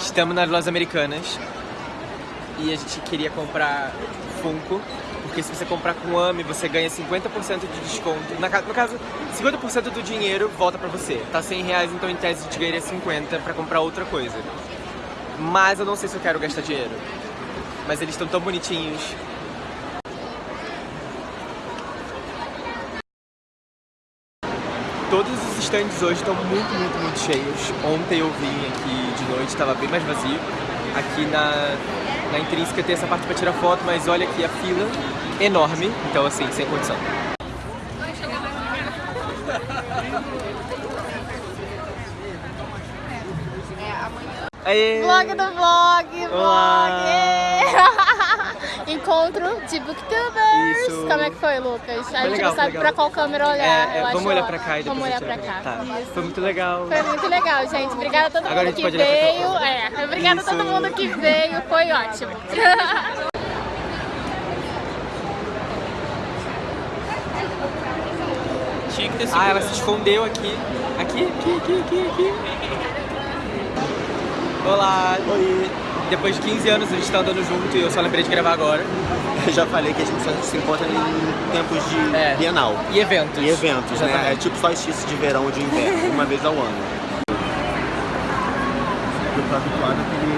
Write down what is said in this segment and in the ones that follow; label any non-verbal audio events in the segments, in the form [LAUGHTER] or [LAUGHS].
Estamos nas lojas americanas e a gente queria comprar Funko, porque se você comprar com AMI, você ganha 50% de desconto. Na, no caso, 50% do dinheiro volta pra você. Tá 100 reais, então em tese a gente ganharia 50 pra comprar outra coisa. Mas eu não sei se eu quero gastar dinheiro. Mas eles estão tão bonitinhos. Todos os stands hoje estão muito, muito, muito cheios. Ontem eu vim aqui de noite, estava bem mais vazio. Aqui na, na Intrínseca tem essa parte para tirar foto, mas olha aqui a fila enorme. Então assim, sem condição. Aê! Vlog do vlog, vlog! [LAUGHS] Encontro de booktubers. Isso. Como é que foi, Lucas? A gente legal, não sabe pra qual câmera olhar. É, é, eu vamos olhar ó. pra cá e depois Vamos a olhar olha. cá. Tá. Isso. Foi muito legal. Foi muito legal, gente. Obrigada a todo Agora a mundo gente que pode olhar pra cá. veio. É, obrigada a todo Isso. mundo que veio. Foi ótimo. [LAUGHS] Tinha que ter Ah, ela se escondeu aqui. Aqui, aqui, aqui, aqui, aqui. Olá. Oi. Depois de 15 anos a gente tá andando junto e eu só lembrei de gravar agora. Eu já falei que a gente só se encontra em tempos de É. bienal. E eventos. E eventos, né? É tipo solstício de verão ou de inverno, [LAUGHS] uma vez ao ano. Eu tô habituado àquele,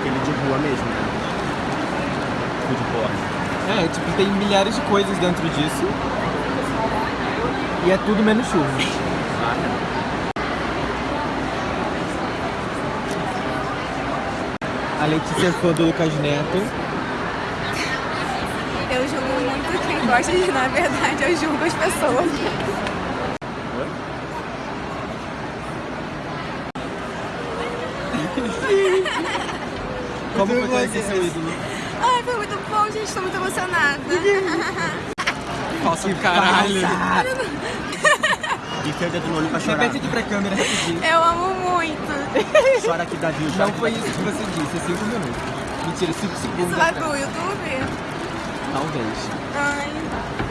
àquele de rua mesmo, né? Food porn. É, tipo, tem milhares de coisas dentro disso. E é tudo menos chuva. A Letícia é fã do Lucas Neto. Eu julgo muito quem gosta de, na verdade, eu julgo as pessoas. Como foi conhecer seu ídolo? Ai, foi muito bom, gente, estou muito emocionada. Falso caralho. Enfia o dedo no olho pra chorar. Repete aqui pra câmera rapidinho. Eu amo muito. [LAUGHS] Chora aqui, Davi. Chora Não aqui, foi Davi. isso que você disse, é 5 minutos. Mentira, 5 segundos. Isso vai pro YouTube? Talvez. Ai.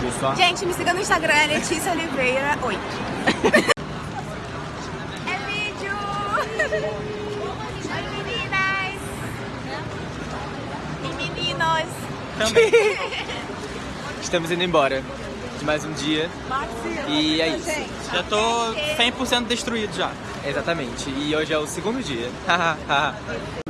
Viu só? Gente, me siga no Instagram, é Letícia Oliveira 8. [LAUGHS] é vídeo! Oi, meninas! E meninos! Estamos indo embora de mais um dia. E é isso. Já tô 100% destruído já. Exatamente. E hoje é o segundo dia. [LAUGHS]